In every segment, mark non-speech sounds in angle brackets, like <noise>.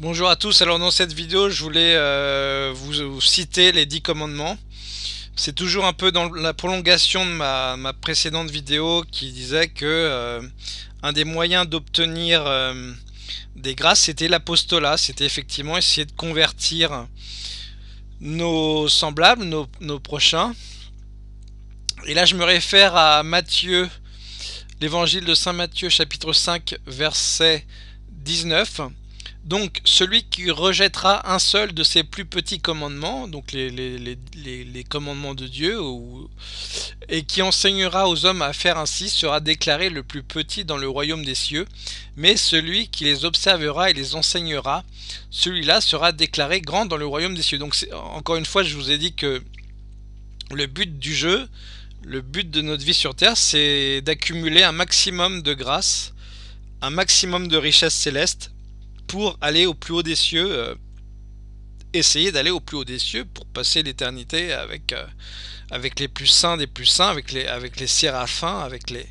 Bonjour à tous, alors dans cette vidéo je voulais euh, vous, citer les 10 commandements. C'est toujours un peu dans la prolongation de ma, précédente vidéo qui disait que euh, un des moyens d'obtenir euh, des grâces c'était l'apostolat, c'était effectivement essayer de convertir nos semblables, nos, nos, prochains. Et là je me réfère à Matthieu, l'évangile de Saint Matthieu chapitre 5 verset 19 donc celui qui rejettera un seul de ses plus petits commandements, donc les, commandements de Dieu, ou, et qui enseignera aux hommes à faire ainsi, sera déclaré le plus petit dans le royaume des cieux, mais celui qui les observera et les enseignera, celui-là sera déclaré grand dans le royaume des cieux. Donc encore une fois, je vous ai dit que le but du jeu, le but de notre vie sur Terre, c'est d'accumuler un maximum de grâce, un maximum de richesse céleste, pour aller au plus haut des cieux, euh, essayer d'aller au plus haut des cieux pour passer l'éternité avec, euh, avec les plus saints des plus saints, avec les, avec les séraphins, avec les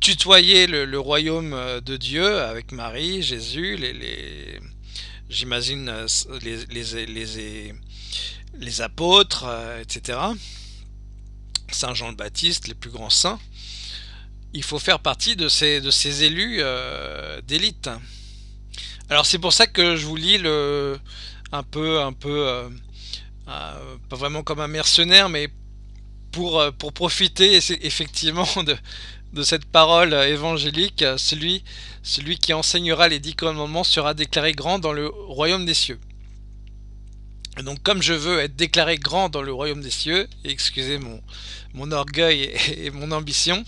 tutoyer le, royaume euh, de Dieu avec Marie, Jésus, les, j'imagine les, les, les, les, apôtres, etc. Saint Jean le Baptiste, les plus grands saints. Il faut faire partie de ces, de ces élus d'élite. Alors c'est pour ça que je vous lis le un peu un peu euh, euh, pas vraiment comme un mercenaire mais pour euh, pour profiter effectivement <laughs> de cette parole évangélique, celui celui qui enseignera les dix commandements sera déclaré grand dans le royaume des cieux. donc comme je veux être déclaré grand dans le royaume des cieux, excusez mon, mon orgueil et mon ambition,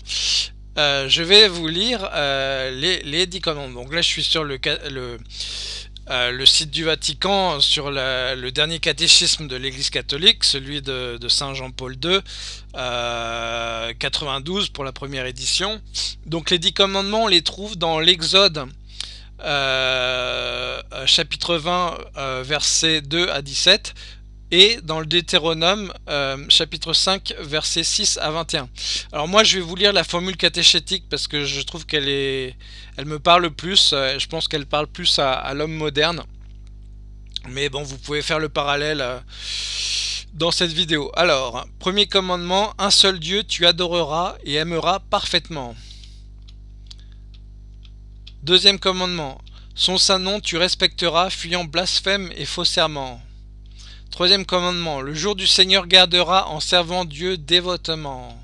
euh, je vais vous lire euh, les, les 10 commandements. Donc là, je suis sur le, euh, site du Vatican, sur le dernier catéchisme de l'Église catholique, celui de, de Saint Jean-Paul II, 92 pour la première édition. Donc les 10 commandements, on les trouve dans l'Exode, chapitre 20, versets 2 à 17, et dans le Deutéronome euh, chapitre 5 versets 6 à 21. Alors moi je vais vous lire la formule catéchétique parce que je trouve qu'elle est elle me parle plus, euh, je pense qu'elle parle plus à, l'homme moderne. Mais bon, vous pouvez faire le parallèle euh, dans cette vidéo. Alors, premier commandement, un seul Dieu tu adoreras et aimeras parfaitement. Deuxième commandement, son saint nom tu respecteras, fuyant blasphème et faux serment. Troisième commandement, le jour du Seigneur gardera en servant Dieu dévotement.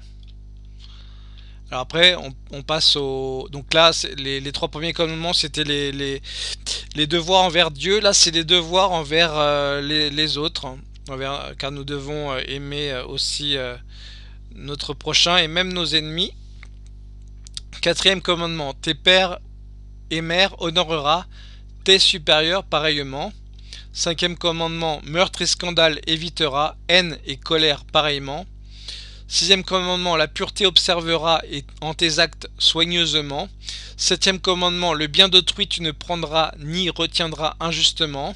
Alors après, on, passe au... Donc là, les, trois premiers commandements, c'était les, les, devoirs envers Dieu. Là, c'est les devoirs envers euh, les, autres. Envers, car nous devons euh, aimer euh, aussi notre prochain et même nos ennemis. Quatrième commandement, tes pères et mères honorera tes supérieurs pareillement. Cinquième commandement, meurtre et scandale évitera, haine et colère pareillement. Sixième commandement, la pureté observera et en tes actes soigneusement. Septième commandement, le bien d'autrui tu ne prendras ni retiendras injustement.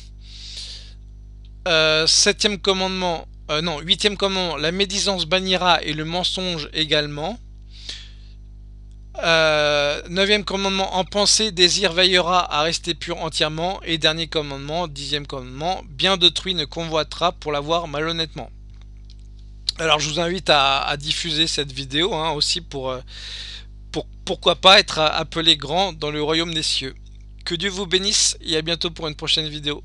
Euh, septième commandement, euh, non, huitième commandement, la médisance bannira et le mensonge également. Euh, neuvième commandement, en pensée, désir veillera à rester pur entièrement. Et dernier commandement, dixième commandement, bien d'autrui ne convoitera pour l'avoir malhonnêtement. Alors je vous invite à, diffuser cette vidéo hein, aussi euh, pour pourquoi pas être appelé grand dans le royaume des cieux. Que Dieu vous bénisse et à bientôt pour une prochaine vidéo.